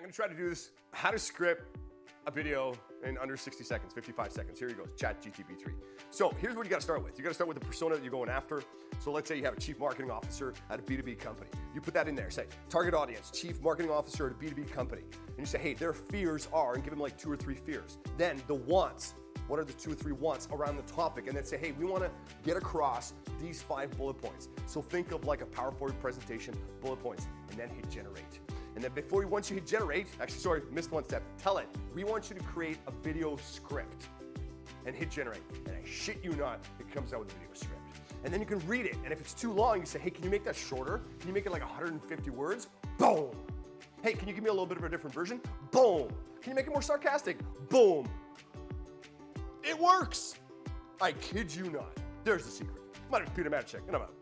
I'm gonna try to do this, how to script a video in under 60 seconds, 55 seconds. Here he goes, chat GTP3. So here's what you gotta start with. You gotta start with the persona that you're going after. So let's say you have a chief marketing officer at a B2B company. You put that in there, say, target audience, chief marketing officer at a B2B company. And you say, hey, their fears are, and give them like two or three fears. Then the wants, what are the two or three wants around the topic? And then say, hey, we wanna get across these five bullet points. So think of like a PowerPoint presentation, bullet points, and then hit generate. And then before, you once you hit generate, actually, sorry, missed one step, tell it, we want you to create a video script and hit generate. And I shit you not, it comes out with a video script. And then you can read it. And if it's too long, you say, hey, can you make that shorter? Can you make it like 150 words? Boom. Hey, can you give me a little bit of a different version? Boom. Can you make it more sarcastic? Boom. It works. I kid you not. There's the secret. My name is Peter Matichak, and I'm out.